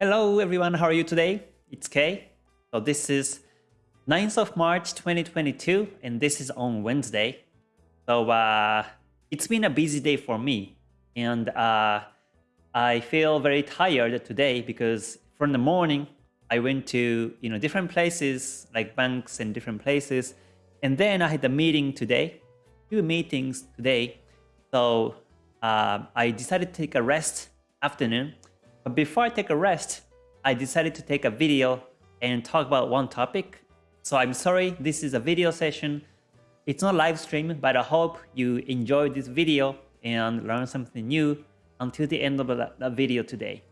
Hello everyone, how are you today? It's Kay. So this is 9th of March 2022 and this is on Wednesday. So uh, it's been a busy day for me and uh, I feel very tired today because from the morning I went to you know different places like banks and different places and then I had a meeting today, two meetings today. So uh, I decided to take a rest afternoon but before I take a rest, I decided to take a video and talk about one topic. So I'm sorry, this is a video session. It's not live stream, but I hope you enjoy this video and learn something new until the end of the video today.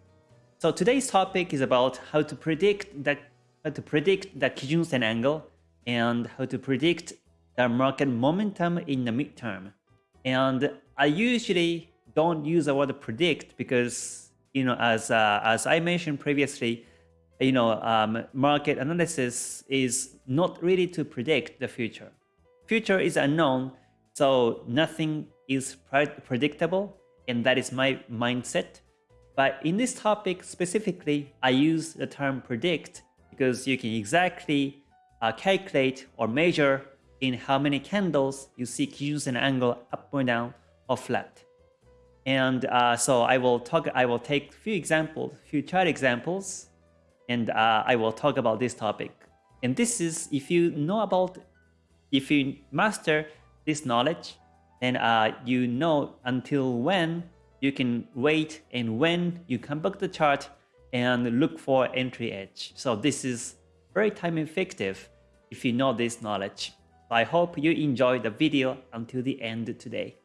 So today's topic is about how to predict the how to predict the Kijun-sen angle and how to predict the market momentum in the midterm. And I usually don't use the word predict because you know, as uh, as I mentioned previously, you know, um, market analysis is not really to predict the future. Future is unknown, so nothing is predictable, and that is my mindset. But in this topic specifically, I use the term predict because you can exactly uh, calculate or measure in how many candles you see Kijun-sen angle up or down or flat. And uh, so I will talk. I will take a few examples, few chart examples, and uh, I will talk about this topic. And this is if you know about, if you master this knowledge, then uh, you know until when you can wait and when you come back the chart and look for entry edge. So this is very time effective if you know this knowledge. I hope you enjoy the video until the end today.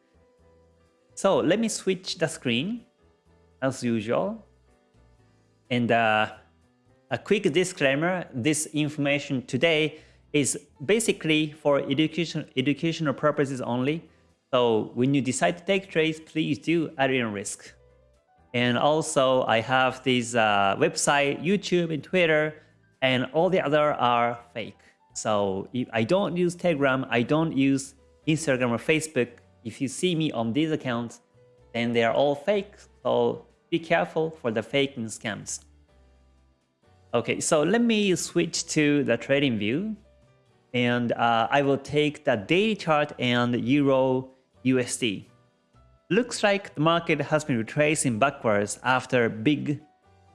So let me switch the screen as usual. And uh, a quick disclaimer, this information today is basically for education, educational purposes only. So when you decide to take trades, please do at your risk. And also I have this uh, website, YouTube and Twitter, and all the other are fake. So if I don't use Telegram, I don't use Instagram or Facebook, if you see me on these accounts, then they are all fake. So be careful for the fake and scams. Okay, so let me switch to the trading view. And uh, I will take the daily chart and Euro USD. Looks like the market has been retracing backwards after big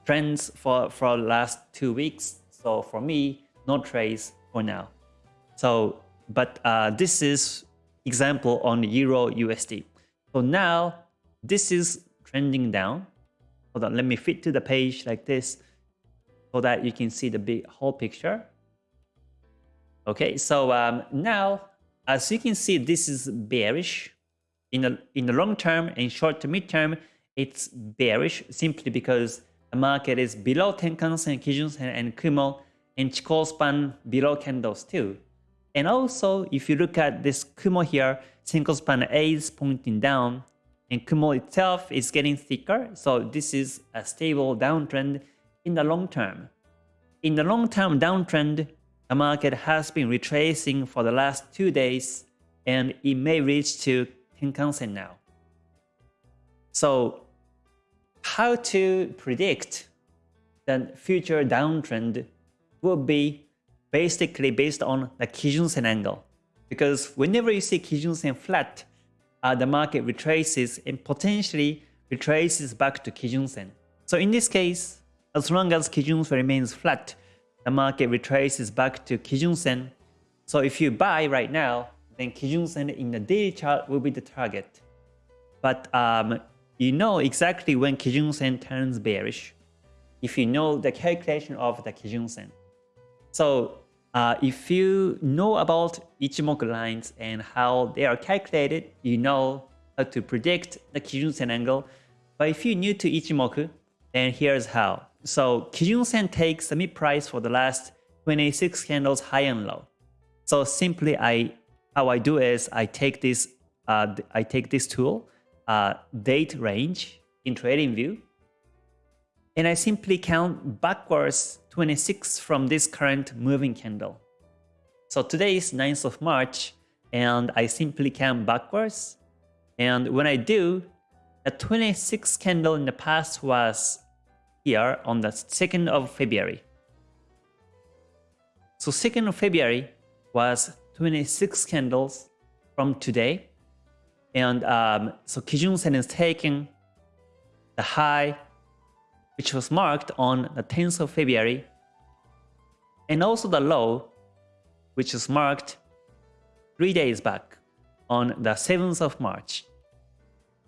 trends for, for the last two weeks. So for me, no trades for now. So, but uh, this is example on Euro USD. So now this is trending down. Hold on, let me fit to the page like this so that you can see the big whole picture. Okay, so um, now as you can see, this is bearish. In the in the long term and short to mid term, it's bearish simply because the market is below Tenkan-sen, Kijun-sen, and Kumo, and Chikou span below candles too. And also, if you look at this Kumo here, Senkou span A is pointing down, and Kumo itself is getting thicker. So this is a stable downtrend in the long term. In the long-term downtrend, the market has been retracing for the last two days, and it may reach to Tenkan-sen now. So how to predict the future downtrend would be basically based on the Kijun-sen angle. Because whenever you see Kijun-sen flat, uh, the market retraces and potentially retraces back to Kijun-sen. So in this case, as long as Kijun-sen remains flat, the market retraces back to Kijun-sen. So if you buy right now, then Kijun-sen in the daily chart will be the target. But um, you know exactly when Kijun-sen turns bearish if you know the calculation of the Kijun-sen. So uh, if you know about Ichimoku lines and how they are calculated, you know how to predict the Kijun-sen angle. But if you're new to Ichimoku, then here's how. So Kijun-sen takes the mid price for the last 26 candles high and low. So simply I how I do is I take this uh, I take this tool, uh, date range in TradingView, and I simply count backwards 26 from this current moving candle. So today is 9th of March and I simply count backwards. And when I do, the 26 candle in the past was here on the 2nd of February. So 2nd of February was 26 candles from today. And um, so Kijun Sen is taking the high, which was marked on the 10th of February, and also the low, which is marked three days back on the 7th of March.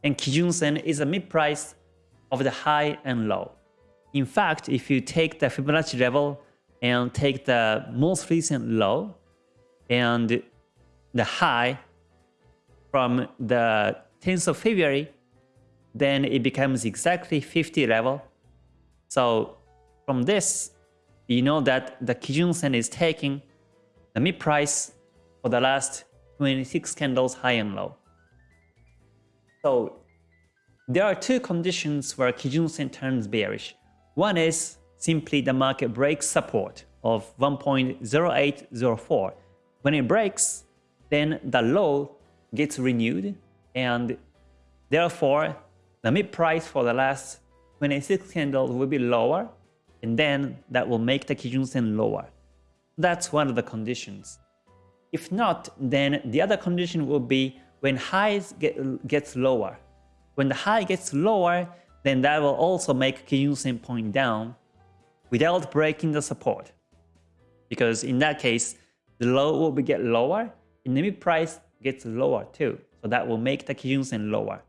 And Kijun Sen is a mid-price of the high and low. In fact, if you take the Fibonacci level and take the most recent low and the high from the 10th of February, then it becomes exactly 50 level. So from this, you know that the Kijun Sen is taking the mid price for the last 26 candles high and low. So there are two conditions where Kijun Sen turns bearish. One is simply the market breaks support of 1.0804. When it breaks, then the low gets renewed and therefore the mid price for the last 26 candles will be lower and then that will make the Kijun Sen lower. That's one of the conditions. If not, then the other condition will be when highs get gets lower. When the high gets lower, then that will also make Kijun Sen point down without breaking the support. Because in that case, the low will be get lower and the mid price gets lower too. So that will make the Kijun Sen lower.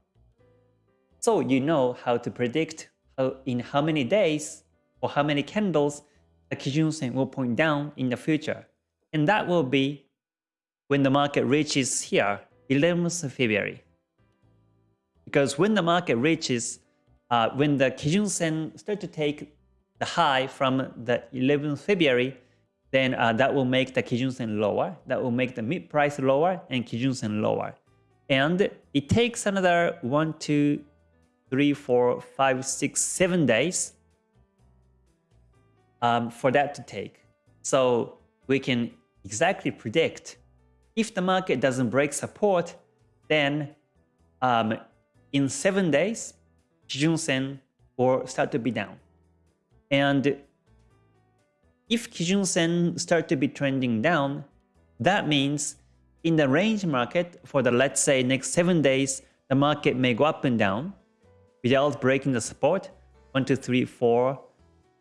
So you know how to predict how, in how many days or how many candles the Kijun Sen will point down in the future. And that will be when the market reaches here, 11th of February. Because when the market reaches, uh, when the Kijun Sen start to take the high from the 11th February, then uh, that will make the Kijun Sen lower. That will make the mid price lower and Kijun Sen lower. And it takes another one, two, three, four, five, six, seven days um, for that to take. So we can exactly predict if the market doesn't break support, then um, in seven days, Kijun Sen will start to be down. And if Kijun Sen start to be trending down, that means in the range market for the let's say next 7 days, the market may go up and down without breaking the support. 1, 2, 3, 4,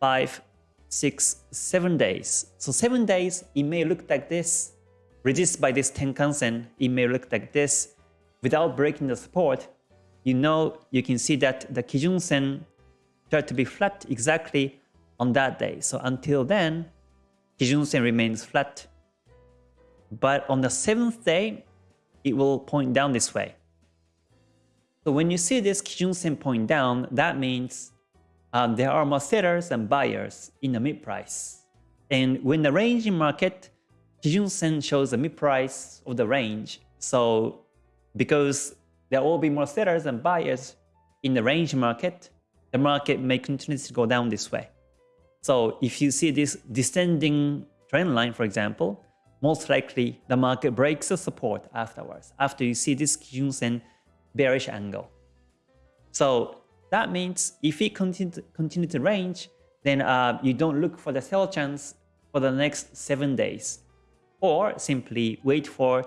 5, 6, 7 days. So 7 days, it may look like this. Resist by this Tenkan Sen, it may look like this. Without breaking the support, you know, you can see that the Kijun Sen start to be flat exactly on that day. So until then, Kijun Sen remains flat. But on the seventh day, it will point down this way. So when you see this Kijun Sen point down, that means um, there are more sellers and buyers in the mid price. And when the range in market, Kijun Sen shows the mid price of the range. So because there will be more sellers and buyers in the range market, the market may continue to go down this way. So if you see this descending trend line, for example, most likely the market breaks the support afterwards, after you see this Kijun Sen bearish angle. So that means if it continue to, continue to range, then uh, you don't look for the sell chance for the next 7 days. Or simply wait for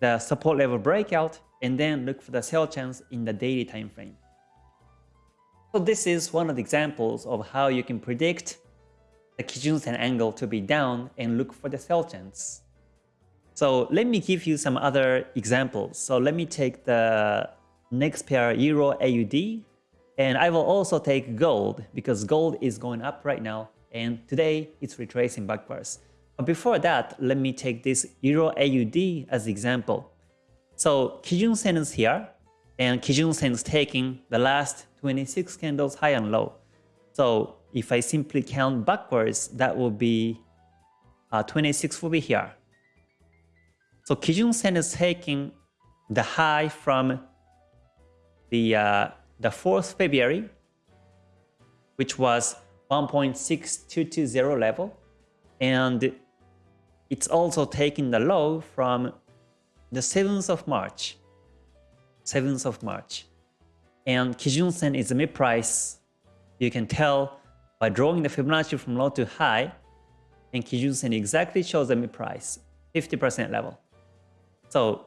the support level breakout and then look for the sell chance in the daily time frame. So this is one of the examples of how you can predict the Kijun Sen angle to be down and look for the sell chance. So let me give you some other examples. So let me take the next pair Euro AUD and I will also take gold because gold is going up right now and today it's retracing backwards. But before that, let me take this Euro AUD as example. So Kijun Sen is here and Kijun Sen is taking the last 26 candles high and low. So if I simply count backwards, that will be uh, 26 will be here. So Kijun Sen is taking the high from the uh, the 4th February, which was 1.6220 level, and it's also taking the low from the 7th of March. 7th of March. And Kijun Sen is a mid price. You can tell by drawing the Fibonacci from low to high, and Kijun Sen exactly shows the mid price, 50% level. So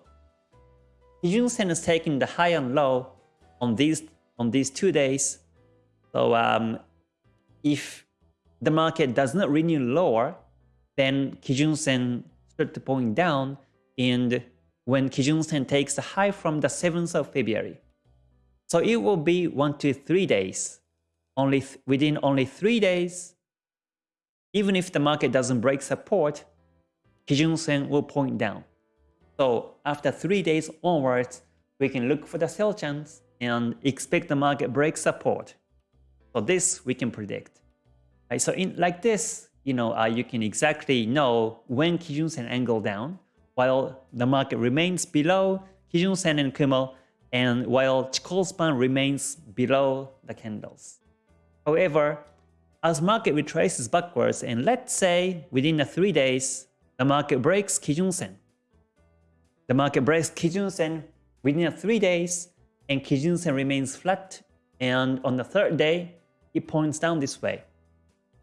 Kijun Sen is taking the high and low on these on these two days. So um, if the market does not renew lower, then Kijun Sen start to point down and when Kijun Sen takes the high from the 7th of February. So it will be 1 to 3 days. Only within only 3 days, even if the market doesn't break support, Kijun Sen will point down. So after 3 days onwards, we can look for the sell chance and expect the market break support. So this we can predict. Right, so in like this, you know, uh, you can exactly know when Kijun Sen angle down, while the market remains below Kijun Sen and Kumo, and while Chikou span remains below the candles. However, as market retraces backwards, and let's say within the three days, the market breaks Kijun Sen. The market breaks Kijun Sen within the three days, and Kijun Sen remains flat, and on the third day, it points down this way.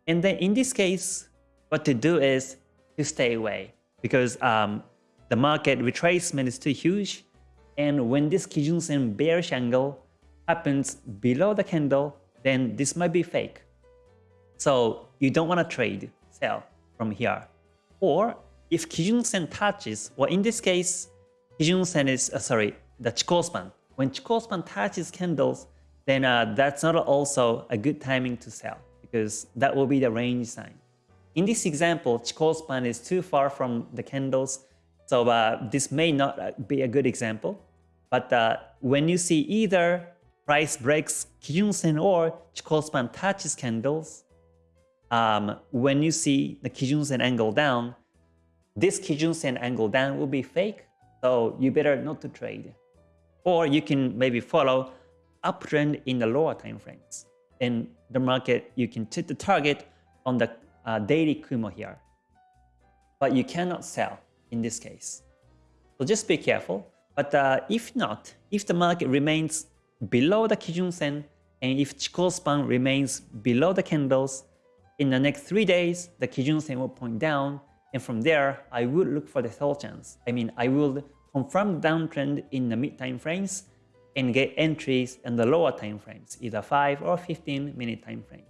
And then in this case, what to do is to stay away because um, the market retracement is too huge. And when this Kijunsen bearish angle happens below the candle, then this might be fake. So you don't want to trade, sell from here. Or if Kijunsen touches, well in this case, Kijunsen is, uh, sorry, the Chikou span. When Chikou span touches candles, then uh, that's not also a good timing to sell because that will be the range sign. In this example, Chikou span is too far from the candles, so uh, this may not uh, be a good example. But uh, when you see either price breaks Kijun-sen or Chikou span touches candles, um, when you see the Kijun-sen angle down, this Kijun-sen angle down will be fake, so you better not to trade. Or you can maybe follow uptrend in the lower time frames in the market, you can set the target on the uh, daily Kumo here. But you cannot sell in this case. So just be careful. But uh, if not, if the market remains below the Kijun Sen and if Chikou span remains below the candles, in the next three days, the Kijun Sen will point down. And from there, I would look for the sell chance. I mean, I will confirm downtrend in the mid time frames and get entries in the lower time frames, either 5 or 15 minute time frame.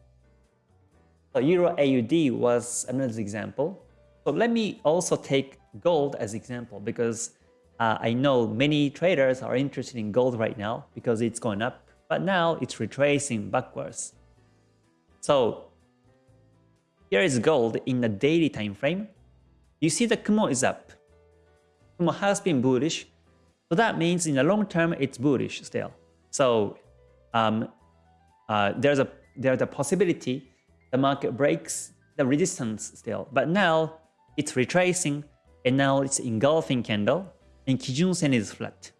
So Euro AUD was another example. So let me also take gold as example because uh, I know many traders are interested in gold right now because it's going up, but now it's retracing backwards. So here is gold in the daily time frame. You see the Kumo is up. Has been bullish, so that means in the long term, it's bullish still. So um, uh, there's a there's a possibility the market breaks the resistance still. But now it's retracing and now it's engulfing candle and Kijun Sen is flat.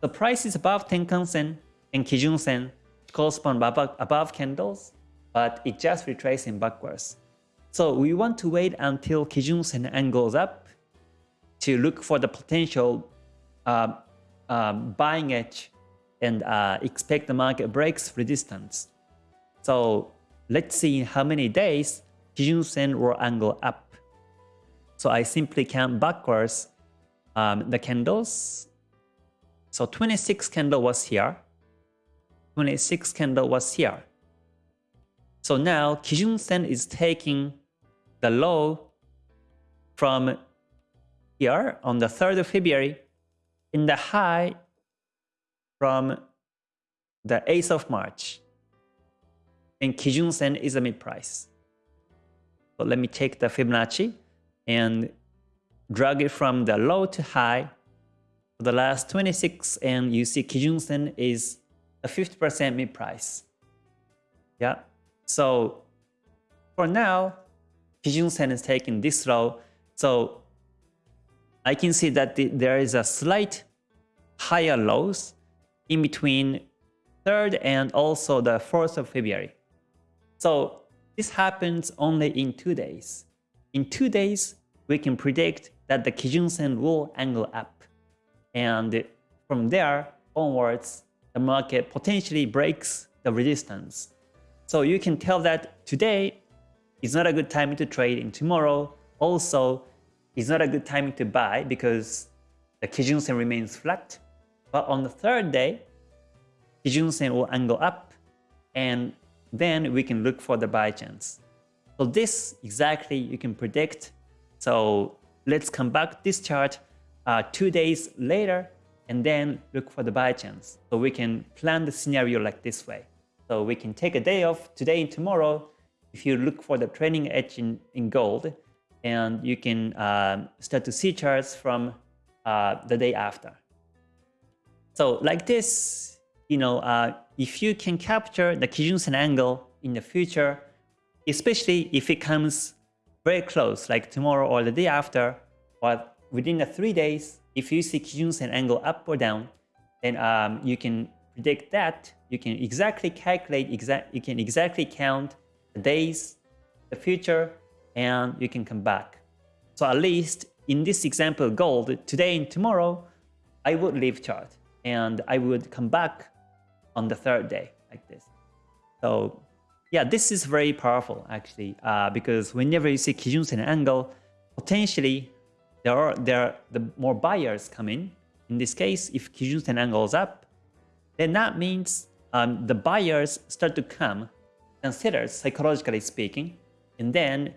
The price is above Tenkan Sen and Kijun Sen correspond above, above candles, but it just retracing backwards. So we want to wait until Kijun Sen angles up to look for the potential uh, uh, buying edge and uh, expect the market breaks resistance. So let's see how many days Kijun Sen will angle up. So I simply count backwards um, the candles. So 26 candle was here. 26 candle was here. So now Kijun Sen is taking the low from here on the 3rd of February in the high from the 8th of March. And Kijun Sen is a mid price. So let me take the Fibonacci and drag it from the low to high for the last 26 and you see Kijun Sen is a 50% mid price. Yeah. So for now, Kijun Sen is taking this low. So I can see that the, there is a slight higher lows in between 3rd and also the 4th of February. So this happens only in 2 days. In 2 days, we can predict that the Kijun Sen will angle up. And from there onwards, the market potentially breaks the resistance. So you can tell that today is not a good time to trade and tomorrow also is not a good timing to buy because the Kijun Sen remains flat. But on the third day, Kijun Sen will angle up and then we can look for the buy chance. So this exactly you can predict. So let's come back this chart uh, two days later and then look for the buy chance. So we can plan the scenario like this way. So we can take a day off today and tomorrow if you look for the trailing edge in, in gold and you can uh, start to see charts from uh, the day after. So like this, you know, uh, if you can capture the Kijun Sen angle in the future, especially if it comes very close, like tomorrow or the day after, or within the three days, if you see Kijun Sen angle up or down, then um, you can predict that. You can exactly calculate, exact, you can exactly count the days, the future, and you can come back. So at least in this example gold, today and tomorrow, I would leave chart and I would come back on the third day like this. So yeah, this is very powerful actually uh, because whenever you see Kijun Sen angle, potentially there are there are the more buyers come in. In this case, if Kijun Sen angle is up, then that means um, the buyers start to come, and consider psychologically speaking, and then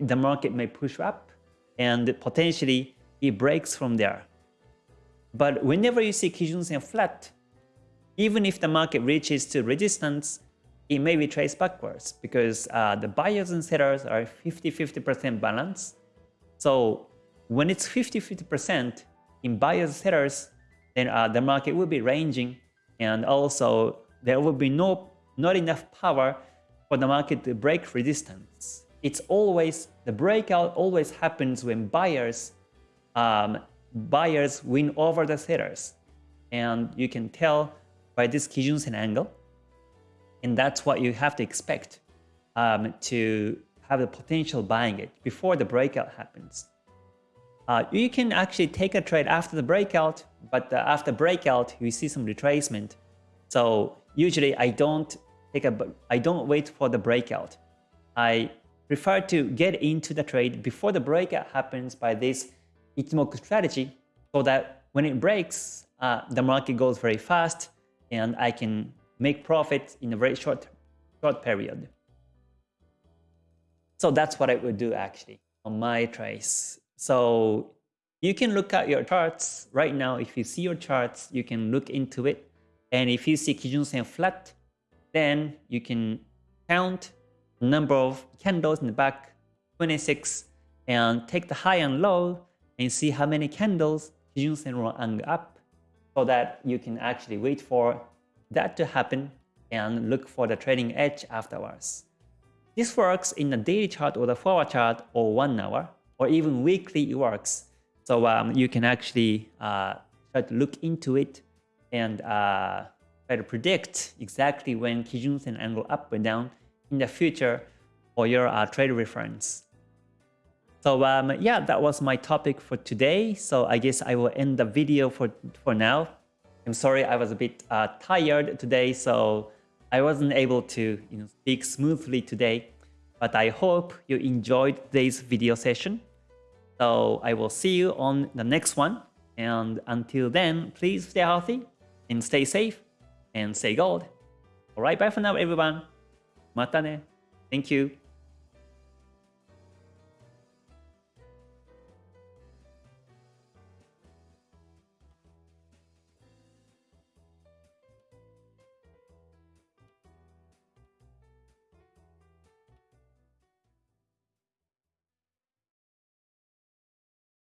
the market may push up and potentially it breaks from there. But whenever you see Kijun Sen flat, even if the market reaches to resistance, it may be traced backwards because uh, the buyers and sellers are 50-50% balance. So when it's 50-50% in buyers and sellers, then uh, the market will be ranging and also there will be no not enough power for the market to break resistance it's always, the breakout always happens when buyers, um, buyers win over the sellers. And you can tell by this Kijun Sen angle. And that's what you have to expect um, to have the potential buying it before the breakout happens. Uh, you can actually take a trade after the breakout, but uh, after breakout, you see some retracement. So usually I don't take a, I don't wait for the breakout. I prefer to get into the trade before the breakout happens by this Ichimoku strategy so that when it breaks, uh, the market goes very fast and I can make profits in a very short, short period. So that's what I would do actually on my trades. So you can look at your charts right now. If you see your charts, you can look into it. And if you see Kijun Sen flat, then you can count number of candles in the back 26 and take the high and low and see how many candles Kijun Sen will hang up so that you can actually wait for that to happen and look for the trading edge afterwards. This works in the daily chart or the 4 hour chart or 1 hour or even weekly it works. So um, you can actually uh, try to look into it and uh, try to predict exactly when Kijun Sen angle up or down in the future for your uh, trade reference. So um, yeah, that was my topic for today. So I guess I will end the video for, for now. I'm sorry I was a bit uh, tired today, so I wasn't able to you know, speak smoothly today. But I hope you enjoyed today's video session. So I will see you on the next one. And until then, please stay healthy and stay safe and stay gold. Alright, bye for now everyone. またね。Thank you.